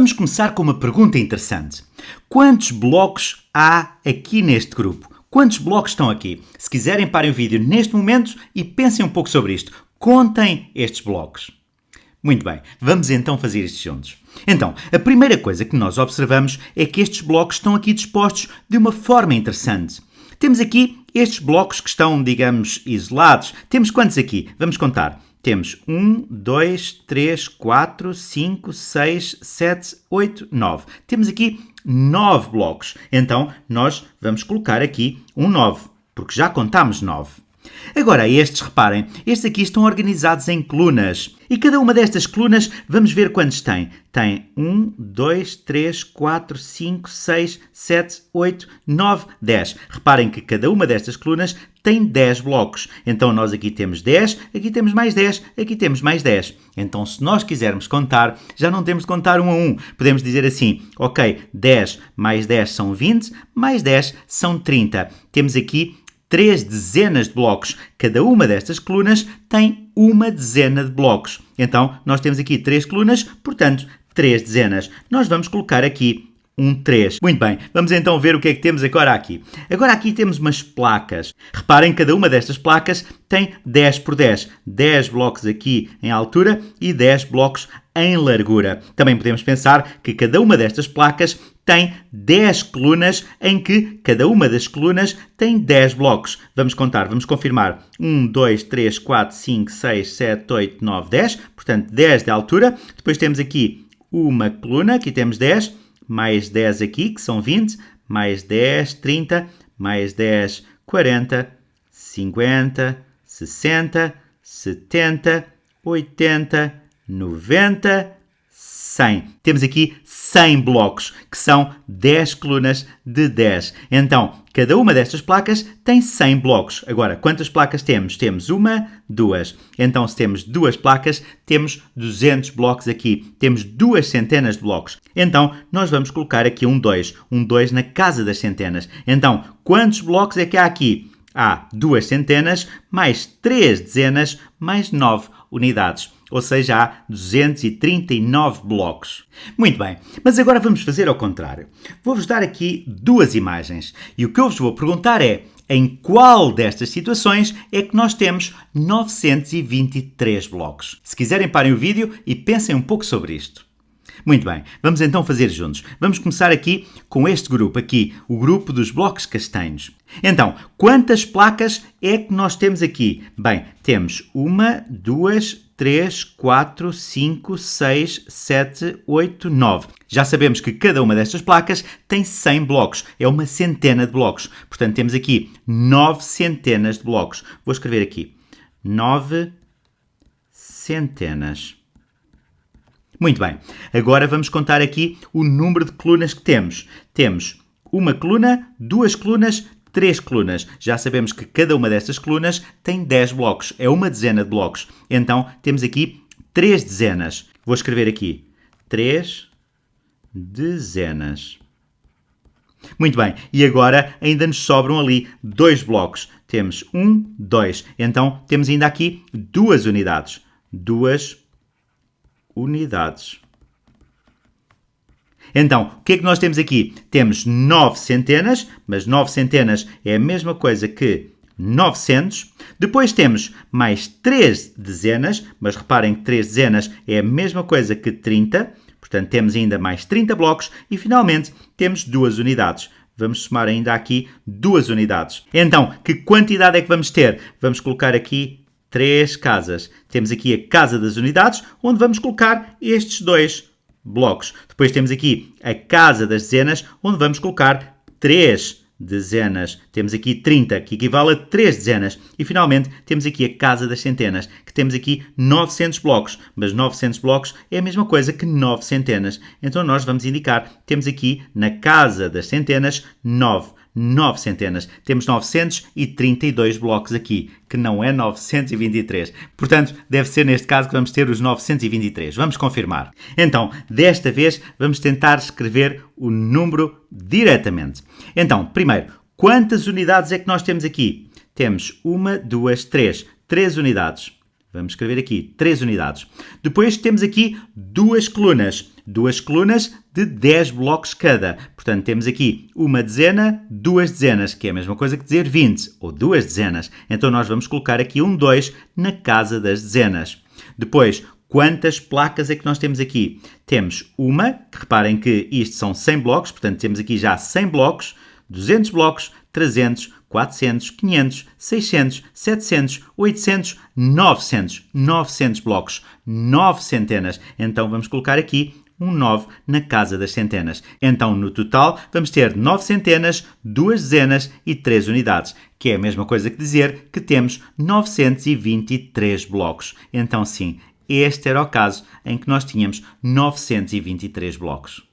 Vamos começar com uma pergunta interessante. Quantos blocos há aqui neste grupo? Quantos blocos estão aqui? Se quiserem, parem o vídeo neste momento e pensem um pouco sobre isto. Contem estes blocos. Muito bem, vamos então fazer isto juntos. Então, a primeira coisa que nós observamos é que estes blocos estão aqui dispostos de uma forma interessante. Temos aqui estes blocos que estão, digamos, isolados. Temos quantos aqui? Vamos contar. Temos 1, 2, 3, 4, 5, 6, 7, 8, 9. Temos aqui 9 blocos. Então, nós vamos colocar aqui um 9, porque já contámos 9. Agora, estes, reparem, estes aqui estão organizados em colunas. E cada uma destas colunas, vamos ver quantos tem. Tem 1, 2, 3, 4, 5, 6, 7, 8, 9, 10. Reparem que cada uma destas colunas tem 10 blocos. Então, nós aqui temos 10, aqui temos mais 10, aqui temos mais 10. Então, se nós quisermos contar, já não temos de contar um a um. Podemos dizer assim, ok, 10 mais 10 são 20, mais 10 são 30. Temos aqui três dezenas de blocos. Cada uma destas colunas tem uma dezena de blocos. Então, nós temos aqui três colunas, portanto, três dezenas. Nós vamos colocar aqui um 3. Muito bem, vamos então ver o que é que temos agora aqui. Agora aqui temos umas placas. Reparem, cada uma destas placas tem 10 por 10. 10 blocos aqui em altura e 10 blocos em largura. Também podemos pensar que cada uma destas placas tem 10 colunas em que cada uma das colunas tem 10 blocos. Vamos contar, vamos confirmar. 1, 2, 3, 4, 5, 6, 7, 8, 9, 10. Portanto, 10 de altura. Depois temos aqui uma coluna, aqui temos 10 mais 10 aqui, que são 20, mais 10, 30, mais 10, 40, 50, 60, 70, 80, 90, 100. Temos aqui 100 blocos, que são 10 colunas de 10. Então, cada uma destas placas tem 100 blocos. Agora, quantas placas temos? Temos uma, duas. Então, se temos duas placas, temos 200 blocos aqui. Temos duas centenas de blocos. Então, nós vamos colocar aqui um 2. Um 2 na casa das centenas. Então, quantos blocos é que há aqui? Há duas centenas, mais três dezenas, mais nove unidades ou seja, há 239 blocos. Muito bem, mas agora vamos fazer ao contrário. Vou-vos dar aqui duas imagens e o que eu vos vou perguntar é em qual destas situações é que nós temos 923 blocos. Se quiserem, parem o vídeo e pensem um pouco sobre isto. Muito bem, vamos então fazer juntos. Vamos começar aqui com este grupo aqui, o grupo dos blocos castanhos. Então, quantas placas é que nós temos aqui? Bem, temos uma, duas, 3, 4, 5, 6, 7, 8, 9. Já sabemos que cada uma destas placas tem 100 blocos, é uma centena de blocos. Portanto, temos aqui 9 centenas de blocos. Vou escrever aqui 9 centenas. Muito bem, agora vamos contar aqui o número de colunas que temos. Temos uma coluna, duas colunas, três colunas. Já sabemos que cada uma destas colunas tem 10 blocos, é uma dezena de blocos. Então temos aqui três dezenas. Vou escrever aqui três dezenas. Muito bem, e agora ainda nos sobram ali dois blocos. Temos um, dois. Então temos ainda aqui duas unidades. Duas unidades. Então, o que é que nós temos aqui? Temos 9 centenas, mas 9 centenas é a mesma coisa que 900. Depois temos mais 3 dezenas, mas reparem que 3 dezenas é a mesma coisa que 30. Portanto, temos ainda mais 30 blocos e, finalmente, temos duas unidades. Vamos somar ainda aqui duas unidades. Então, que quantidade é que vamos ter? Vamos colocar aqui três casas. Temos aqui a casa das unidades, onde vamos colocar estes dois blocos. Depois temos aqui a casa das dezenas, onde vamos colocar 3 dezenas. Temos aqui 30, que equivale a 3 dezenas. E finalmente temos aqui a casa das centenas, que temos aqui 900 blocos. Mas 900 blocos é a mesma coisa que 9 centenas. Então nós vamos indicar, temos aqui na casa das centenas 9. 9 centenas. Temos 932 blocos aqui, que não é 923. Portanto, deve ser neste caso que vamos ter os 923. Vamos confirmar. Então, desta vez, vamos tentar escrever o número diretamente. Então, primeiro, quantas unidades é que nós temos aqui? Temos uma, duas, três. Três unidades. Vamos escrever aqui, três unidades. Depois temos aqui duas colunas. duas colunas de 10 blocos cada. Portanto, temos aqui uma dezena, duas dezenas, que é a mesma coisa que dizer 20, ou duas dezenas. Então, nós vamos colocar aqui um 2 na casa das dezenas. Depois, Quantas placas é que nós temos aqui? Temos uma, que reparem que isto são 100 blocos, portanto temos aqui já 100 blocos, 200 blocos, 300, 400, 500, 600, 700, 800, 900. 900 blocos, 9 centenas. Então vamos colocar aqui um 9 na casa das centenas. Então, no total, vamos ter 9 centenas, 2 dezenas e 3 unidades, que é a mesma coisa que dizer que temos 923 blocos. Então, sim, este era o caso em que nós tínhamos 923 blocos.